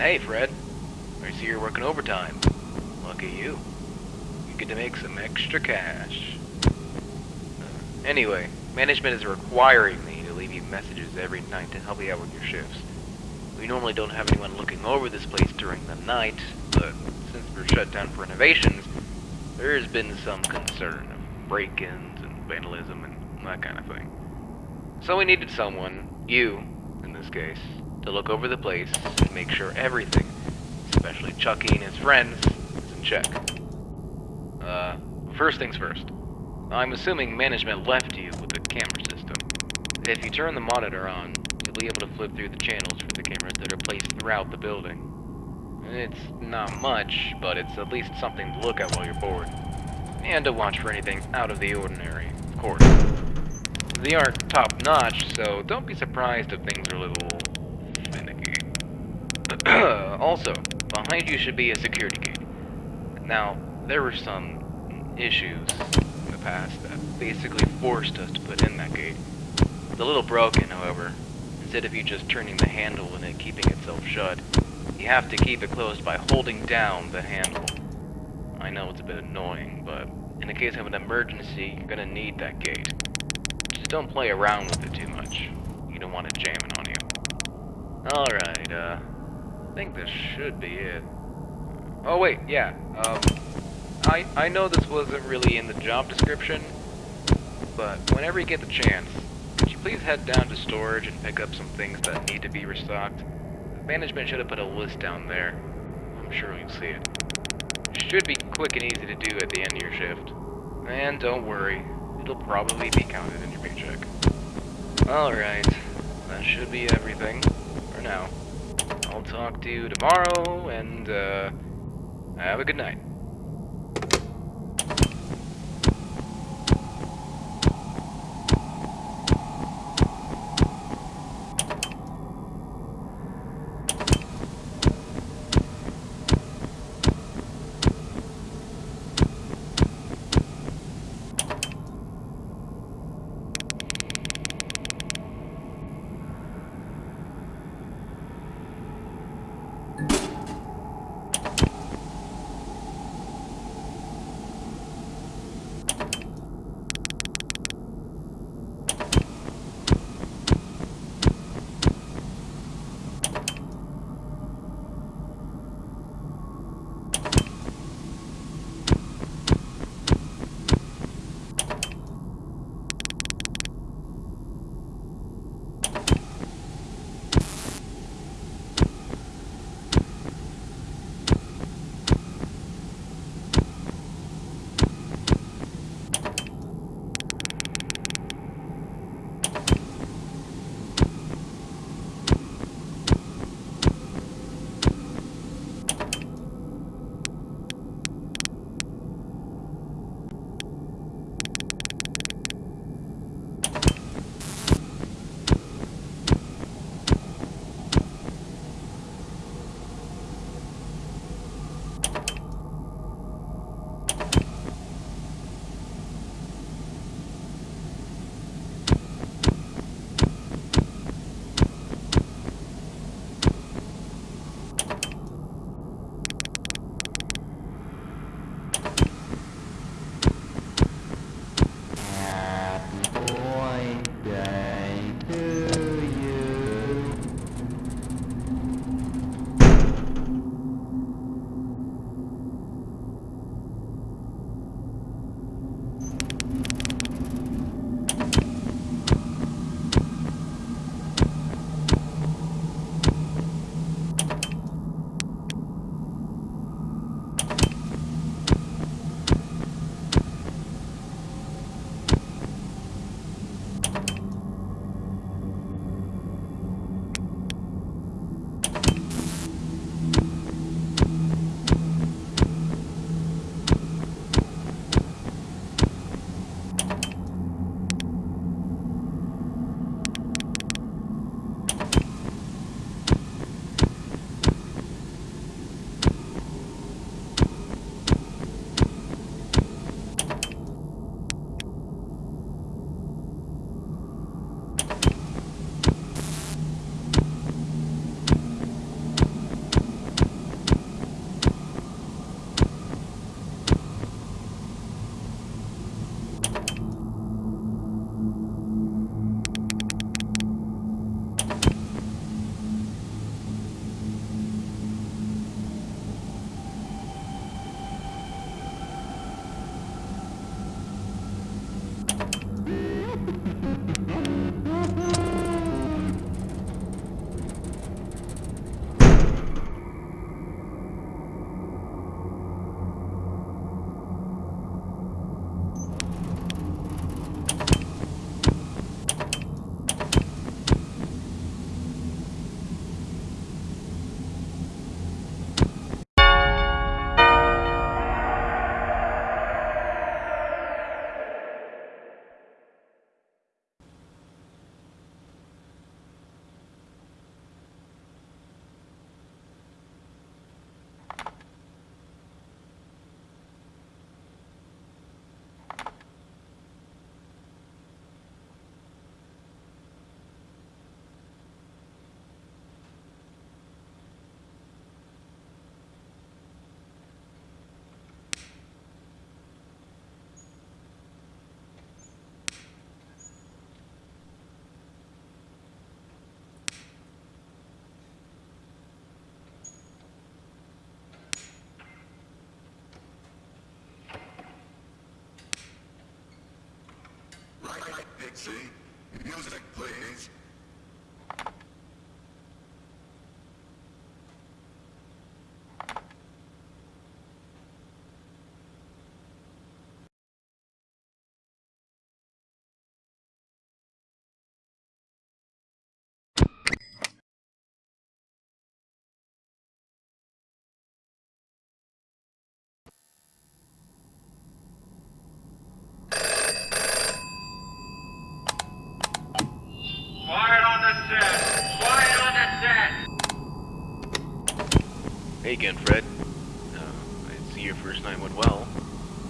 Hey, Fred. I see you're working overtime. Lucky you. You get to make some extra cash. Uh, anyway, management is requiring me to leave you messages every night to help you out with your shifts. We normally don't have anyone looking over this place during the night, but since we're shut down for renovations, there has been some concern of break-ins and vandalism and that kind of thing. So we needed someone, you, in this case, to look over the place and make sure everything, especially Chucky and his friends, is in check. Uh, first things first. I'm assuming management left you with the camera system. If you turn the monitor on, you'll be able to flip through the channels for the cameras that are placed throughout the building. It's not much, but it's at least something to look at while you're bored. And to watch for anything out of the ordinary, of course. They aren't top-notch, so don't be surprised if things are a little... also, behind you should be a security gate. Now, there were some issues in the past that basically forced us to put in that gate. It's a little broken, however. Instead of you just turning the handle and it keeping itself shut, you have to keep it closed by holding down the handle. I know it's a bit annoying, but in the case of an emergency, you're gonna need that gate. Just don't play around with it too much. You don't want it jamming on you. Alright, uh, I think this should be it. Oh wait, yeah, um, I, I know this wasn't really in the job description, but whenever you get the chance, could you please head down to storage and pick up some things that need to be restocked? Management should have put a list down there. I'm sure you'll see it. Should be quick and easy to do at the end of your shift. And don't worry, it'll probably be counted in your paycheck. Alright, that should be everything for now. I'll talk to you tomorrow, and, uh, have a good night. See? Music, please. Quiet on the set! Quiet on the set! Hey again, Fred. Uh, I see your first night went well.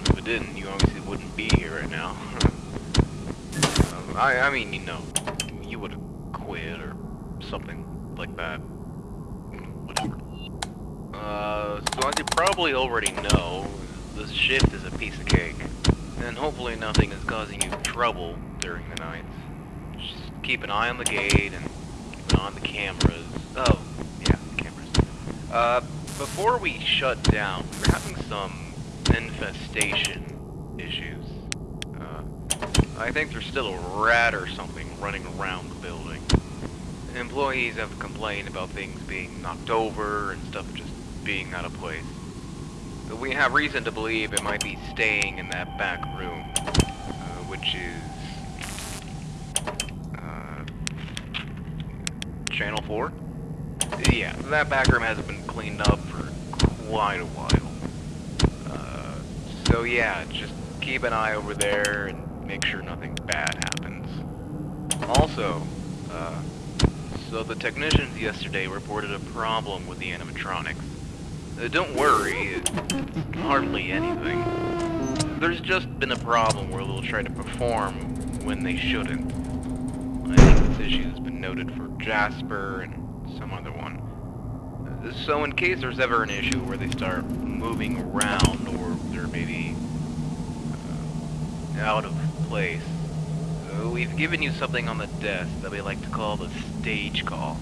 If it didn't, you obviously wouldn't be here right now. um, I, I mean, you know, you would have quit or something like that. Whatever. Uh, so as you probably already know, this shift is a piece of cake. And hopefully nothing is causing you trouble during the nights. Just keep an eye on the gate and keep an eye on the cameras. Oh, yeah, the cameras. Uh, before we shut down, we're having some infestation issues. Uh, I think there's still a rat or something running around the building. Employees have complained about things being knocked over and stuff just being out of place. But we have reason to believe it might be staying in that back room, uh, which is... Uh, Channel 4? Yeah, that back room hasn't been cleaned up for quite a while. Uh, so yeah, just keep an eye over there and make sure nothing bad happens. Also, uh, so the technicians yesterday reported a problem with the animatronics. Uh, don't worry, it's hardly anything. There's just been a problem where they'll try to perform when they shouldn't. I think this issue has been noted for Jasper and some other one. So in case there's ever an issue where they start moving around or they're maybe uh, out of place, uh, we've given you something on the desk that we like to call the stage call.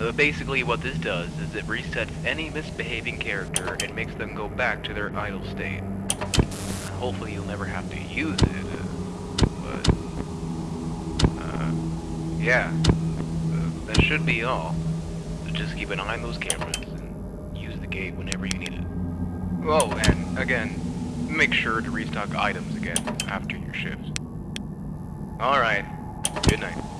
Uh, basically what this does is it resets any misbehaving character and makes them go back to their idle state. Hopefully you'll never have to use it, uh, but... Uh, yeah. Uh, that should be all. Just keep an eye on those cameras and use the gate whenever you need it. Oh, and again, make sure to restock items again after your shift. Alright, good night.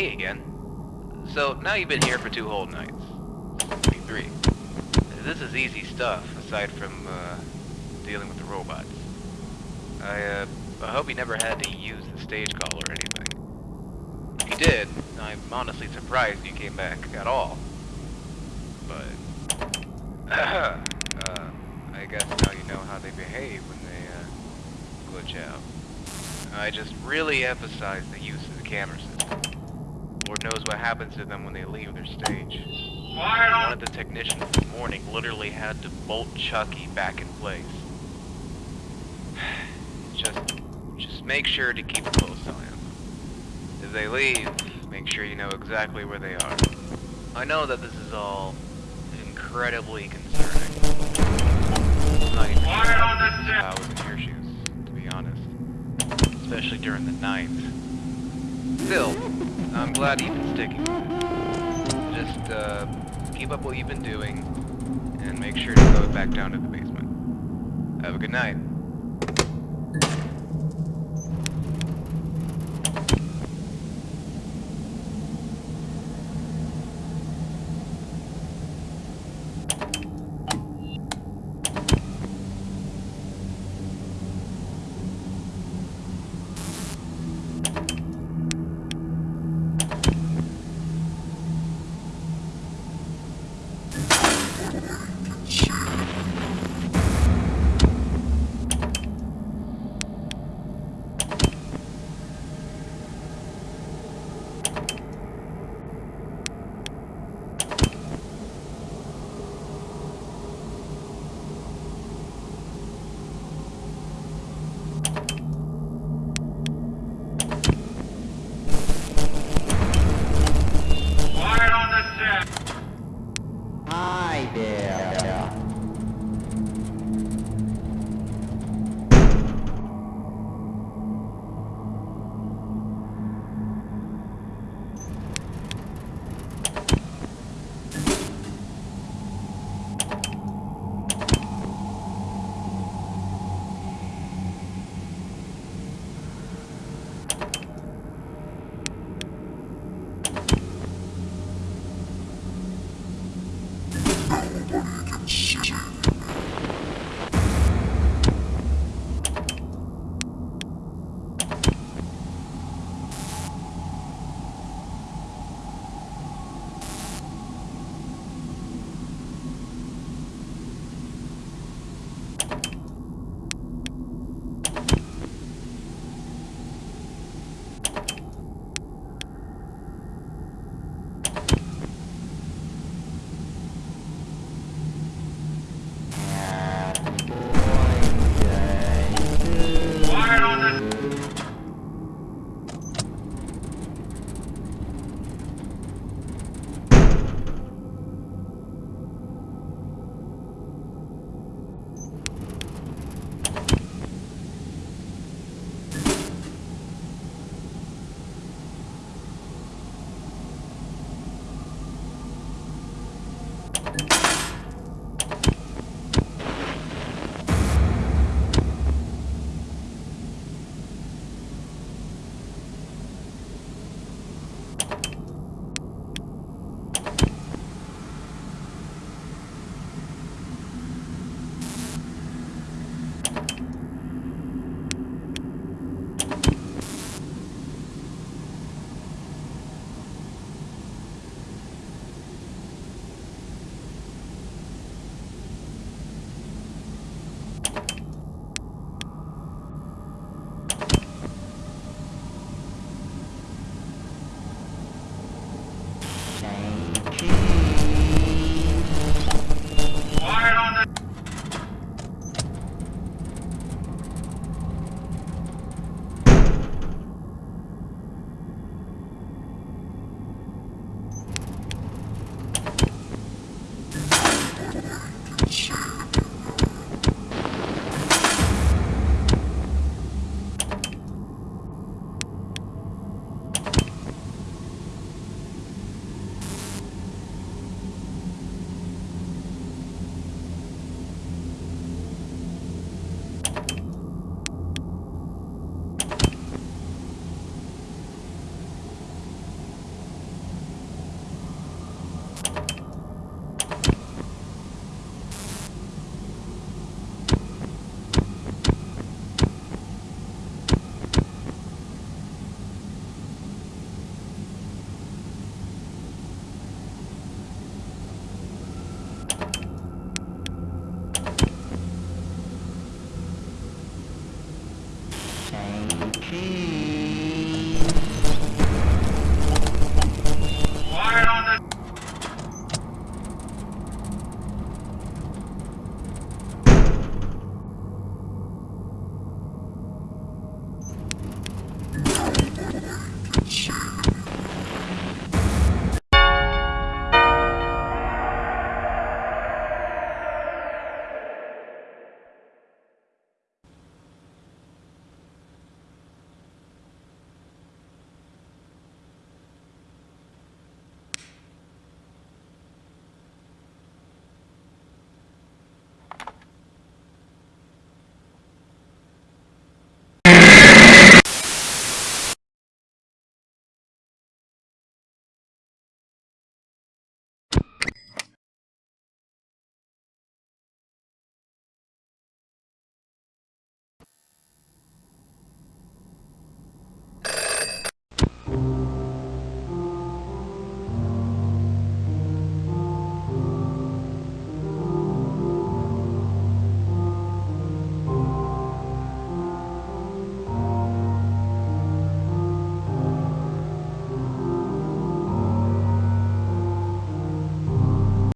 Again. So, now you've been here for two whole nights. Three. This is easy stuff, aside from, uh, dealing with the robots. I, uh, I hope you never had to use the stage call or anything. If you did, I'm honestly surprised you came back at all. But, uh, I guess now you know how they behave when they, uh, glitch out. I just really emphasize the use of the camera system. Lord knows what happens to them when they leave their stage. Quiet One of the technicians this morning literally had to bolt Chucky back in place. Just, just make sure to keep a close eye on them. If they leave, make sure you know exactly where they are. I know that this is all incredibly concerning. I'm not even Quiet on the I was in your shoes, to be honest. Especially during the night. Still, I'm glad you've been sticking. Just, uh, keep up what you've been doing, and make sure to go back down to the basement. Have a good night.